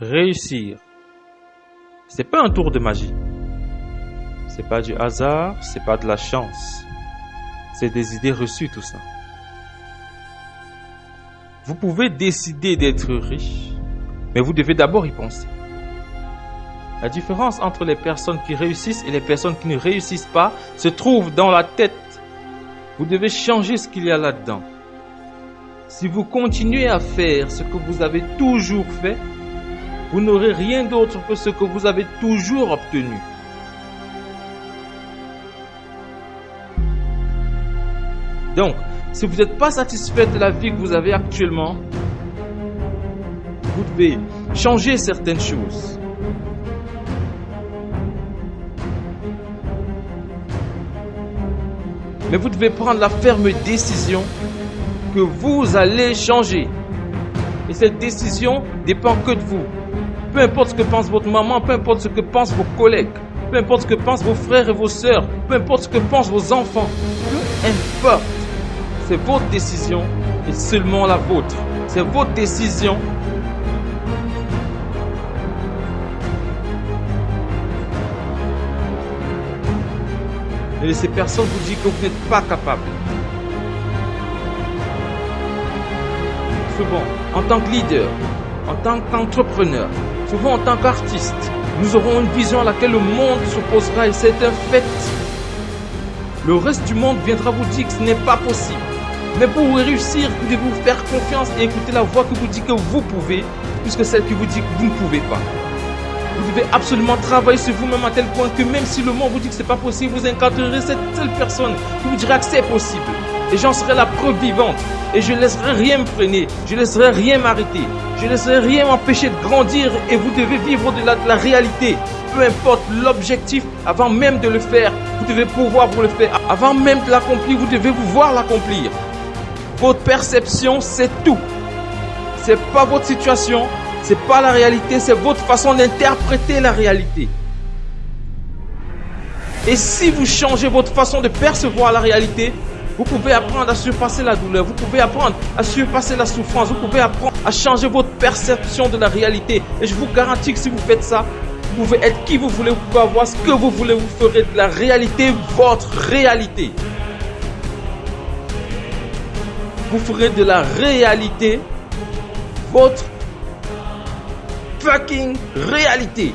Réussir, c'est pas un tour de magie. C'est pas du hasard, c'est pas de la chance. C'est des idées reçues tout ça. Vous pouvez décider d'être riche, mais vous devez d'abord y penser. La différence entre les personnes qui réussissent et les personnes qui ne réussissent pas se trouve dans la tête. Vous devez changer ce qu'il y a là-dedans. Si vous continuez à faire ce que vous avez toujours fait, vous n'aurez rien d'autre que ce que vous avez toujours obtenu. Donc, si vous n'êtes pas satisfait de la vie que vous avez actuellement, vous devez changer certaines choses. Mais vous devez prendre la ferme décision que vous allez changer. Et cette décision dépend que de vous. Peu importe ce que pense votre maman, peu importe ce que pensent vos collègues, peu importe ce que pensent vos frères et vos sœurs, peu importe ce que pensent vos enfants, peu importe. C'est votre décision et seulement la vôtre. C'est votre décision. Ne laissez personne vous dire que vous n'êtes pas capable. Souvent, en tant que leader, en tant qu'entrepreneur, souvent en tant qu'artiste, nous aurons une vision à laquelle le monde s'opposera et c'est un fait. Le reste du monde viendra vous dire que ce n'est pas possible. Mais pour réussir, vous devez vous faire confiance et écouter la voix qui vous dit que vous pouvez, plus que celle qui vous dit que vous ne pouvez pas. Vous devez absolument travailler sur vous-même à tel point que même si le monde vous dit que ce n'est pas possible, vous incarnerez cette seule personne qui vous dira que c'est possible. Et j'en serai la preuve vivante. Et je ne laisserai rien me freiner. Je ne laisserai rien m'arrêter. Je ne laisserai rien m'empêcher de grandir. Et vous devez vivre au-delà de la réalité. Peu importe l'objectif, avant même de le faire, vous devez pouvoir vous le faire. Avant même de l'accomplir, vous devez vous voir l'accomplir. Votre perception, c'est tout. C'est pas votre situation, c'est pas la réalité, c'est votre façon d'interpréter la réalité. Et si vous changez votre façon de percevoir la réalité, vous pouvez apprendre à surpasser la douleur, vous pouvez apprendre à surpasser la souffrance, vous pouvez apprendre à changer votre perception de la réalité. Et je vous garantis que si vous faites ça, vous pouvez être qui vous voulez, vous pouvez avoir ce que vous voulez, vous ferez de la réalité votre réalité. Vous ferez de la réalité votre fucking réalité.